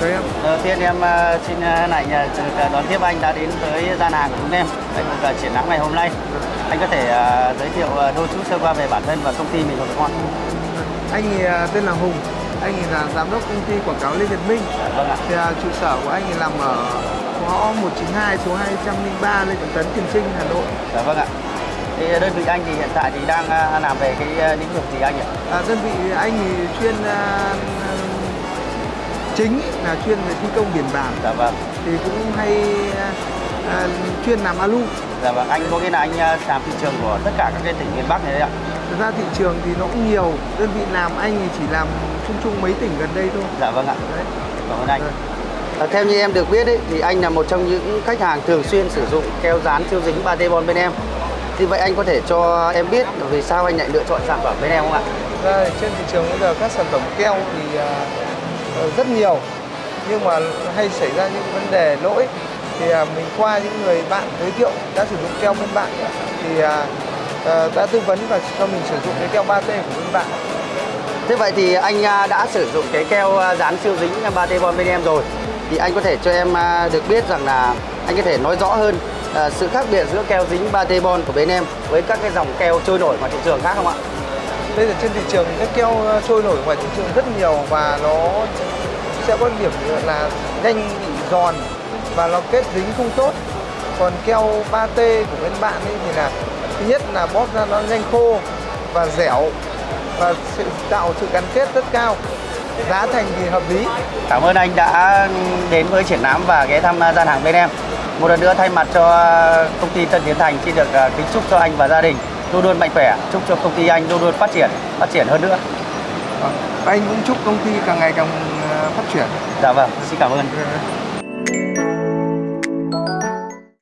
chào em. Đầu tiên em ờ, xin ờ, lại ờ, đón tiếp anh đã đến tới gian hàng của chúng em tại cuộc ờ, triển lãm ngày hôm nay. Anh có thể ờ, giới thiệu ờ, đôi chút sơ qua về bản thân và công ty mình được không ạ? Anh thì tên là Hùng. Anh thì là giám đốc công ty quảng cáo Lê Nhật Minh. Vâng ạ. Thì trụ sở của anh thì nằm ở ngõ 192 số 203 Lê Trọng Tấn, Tiền Trinh, Hà Nội. Dạ vâng ạ. Thì đơn vị anh thì hiện tại thì đang ờ, làm về cái ờ, lĩnh vực gì anh nhỉ? À, đơn vị anh thì chuyên chính là chuyên về thi công biển bản Dạ vâng. thì cũng hay à, à, chuyên làm alu. Dạ vâng. Anh có nghĩa là anh ờ, làm thị trường của tất cả các cái tỉnh miền Bắc này đấy ạ. Thực ra thị trường thì nó cũng nhiều. Đơn vị làm anh thì chỉ làm chung chung mấy tỉnh gần đây thôi. Dạ vâng ạ. Đấy. Cảm ơn anh. À, theo như em được biết ấy, thì anh là một trong những khách hàng thường xuyên sử dụng keo dán siêu dính 3T Bond bên em. Thì vậy anh có thể cho em biết vì sao anh lại lựa chọn sản phẩm bên em không ạ? Ra trên thị trường bây giờ các sản phẩm keo thì à, Ờ, rất nhiều nhưng mà hay xảy ra những vấn đề lỗi thì à, mình qua những người bạn giới thiệu đã sử dụng keo bên bạn thì à, ờ, đã tư vấn và cho mình sử dụng cái keo 3T của bên bạn Thế vậy thì anh à, đã sử dụng cái keo dán siêu dính 3T Bond bên em rồi. Thì anh có thể cho em được biết rằng là anh có thể nói rõ hơn sự khác biệt giữa keo dính 3T Bond của bên em với các cái dòng keo trôi nổi ngoài thị trường khác không ạ? Bây giờ trên thị trường các keo ờ, trôi nổi ngoài thị trường rất nhiều và nó sẽ có điểm là nhanh bị giòn và nó kết dính không tốt. Còn keo 3T của bên bạn ấy thì là thứ nhất là bóp ra nó nhanh khô và dẻo và sự tạo sự gắn kết rất cao. Giá thành thì hợp lý. Cảm ơn anh đã đến với triển lãm và ghé thăm ờ, gian hàng bên em. Một lần nữa thay mặt cho ờ, công ty Tân Tiến Thành xin được kính chúc cho anh và gia đình luôn luôn mạnh khỏe, chúc cho công ty anh luôn luôn phát triển, phát triển hơn nữa. Và anh cũng chúc công ty càng ngày càng ờ, phát triển Dạ vâng, xin cảm ơn. Ừ.